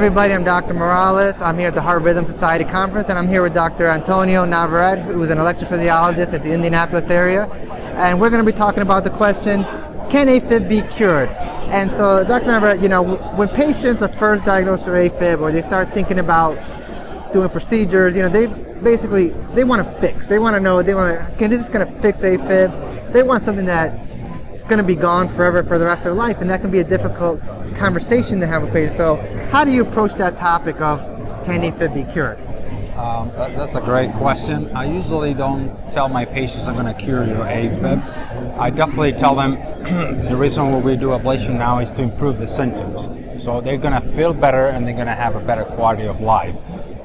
everybody. I'm Dr. Morales. I'm here at the Heart Rhythm Society Conference, and I'm here with Dr. Antonio Navarrete, who's an electrophysiologist at the Indianapolis area. And we're going to be talking about the question, can AFib be cured? And so, Dr. Navarrete, you know, when patients are first diagnosed with AFib or they start thinking about doing procedures, you know, they basically, they want to fix. They want to know, they want to, can this going to fix AFib? They want something that is going to be gone forever for the rest of their life, and that can be a difficult conversation to have with patients. So, how do you approach that topic of can AFib be cured? Um, that, that's a great question. I usually don't tell my patients I'm going to cure your AFib. I definitely tell them the reason why we do ablation now is to improve the symptoms. So they're going to feel better and they're going to have a better quality of life.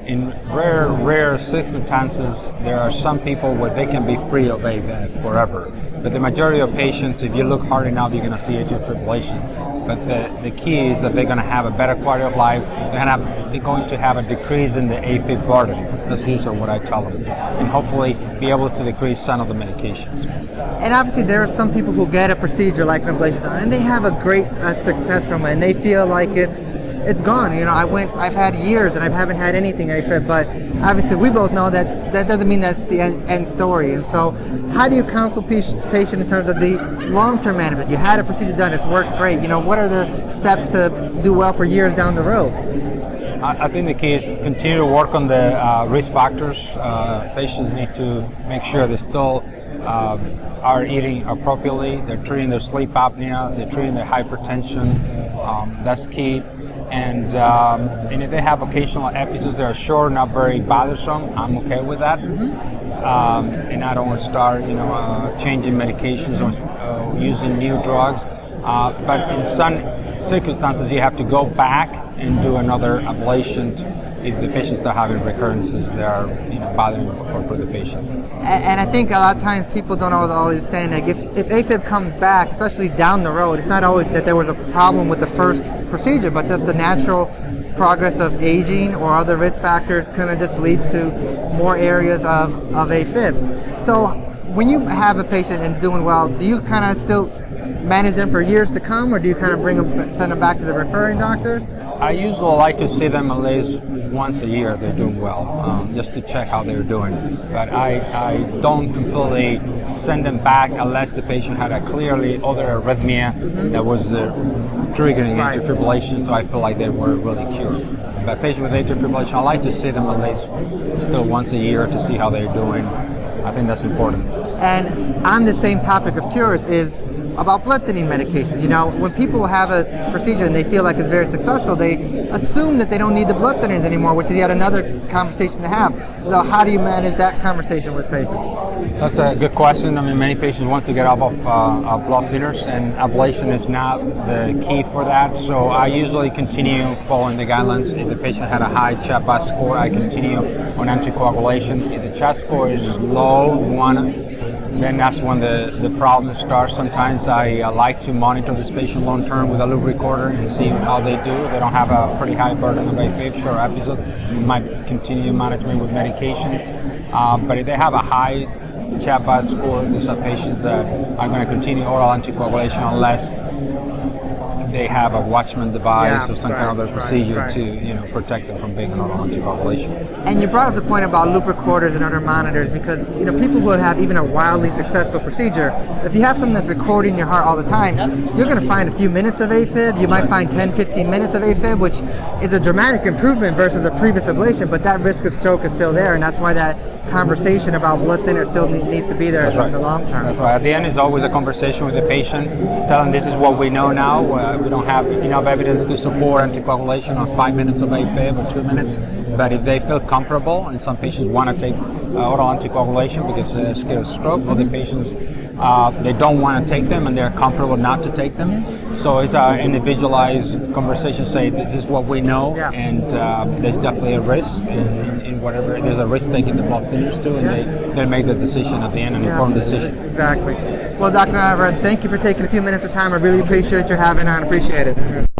In rare, rare circumstances, there are some people where they can be free of AFib forever. But the majority of patients, if you look hard enough, you're going to see atrial fibrillation. But the, the key is that they're going to have a better quality of life. They're going, have, they're going to have a decrease in the AFib burden. That's usually what I tell them. And hopefully be able to decrease some of the medications. And obviously there are some people who get a procedure like ablation and they have a great uh, success from it and they feel like it's it's gone. You know, I went, I've had years and I haven't had anything AFib, but obviously we both know that that doesn't mean that's the end, end story. And so how do you counsel patient in terms of the long-term management? You had a procedure done, it's worked great. You know, what are the steps to do well for years down the road? I think the key is continue to work on the uh, risk factors. Uh, patients need to make sure they still uh, are eating appropriately. They're treating their sleep apnea. They're treating their hypertension. Um, that's key. And, um, and if they have occasional episodes that are short, not very bothersome, I'm okay with that. Mm-hmm. Um, and I don't want to start, you know, uh, changing medications or uh, using new drugs. Uh, but in some circumstances, you have to go back and do another ablation if the patients are having recurrences that are you know, bothering for, for the patient. And, and, I think a lot of times people don't always understand that if, if AFib comes back, especially down the road, it's not always that there was a problem with the first procedure, but just the natural progress of aging or other risk factors kind of just leads to more areas of, of AFib. So when you have a patient and doing well, do you kind of still manage them for years to come, or do you kind of bring them, send them back to the referring doctors? I usually like to see them at least once a year. They're doing well, um, just to check how they're doing. But I, I don't completely send them back unless the patient had a clearly other arrhythmia mm-hmm. that was uh, triggering right. atrial fibrillation. So I feel like they were really cured. But patients with atrial fibrillation, I like to see them at least still once a year to see how they're doing. I think that's important. And on the same topic of cures is about blood thinning medication. You know, when people have a procedure and they feel like it's very successful, they assume that they don't need the blood thinners anymore, which is yet another conversation to have. So how do you manage that conversation with patients? That's a good question. I mean, many patients want to get off of uh, blood thinners, and ablation is not the key for that. So I usually continue following the guidelines. If the patient had a high CHA2DS score, I continue on anticoagulation. If the CHA2DS score is low, one then that's when the, the problem starts. Sometimes I uh, like to monitor this patient long term with a loop recorder and see how they do. They don't have a pretty high burden of AFib, short episodes. might continue management with medications. Uh, but if they have a high CHA2DS score, these are patients that are going to continue oral anticoagulation unless they have a Watchman device yeah, or some right, kind of other procedure right, to you know protect them from being on anticoagulation. And you brought up the point about loop recorders and other monitors because you know people who have even a wildly successful procedure, if you have something that's recording your heart all the time, you're going to find a few minutes of AFib. You might find 10, 15 minutes of AFib, which is a dramatic improvement versus a previous ablation, but that risk of stroke is still there, and that's why that conversation about blood thinner still needs to be there in the long term. That's right. At the end, is always a conversation with the patient, telling this is what we know now. Uh, we don't have enough evidence to support anticoagulation on five minutes of AFib or two minutes. But if they feel comfortable, and some patients want to take uh, oral anticoagulation because they're scared of stroke, other patients uh, they don't want to take them and they're comfortable not to take them. So it's an individualized conversation. Say this is what we know, yeah. and uh, there's definitely a risk whatever. There's a risk taking the blood thinners too, and yeah. they they make the decision at the end, an yes, informed decision. Exactly. Well, Dr. Navarrete, thank you for taking a few minutes of time. I really appreciate your having on. Appreciate it.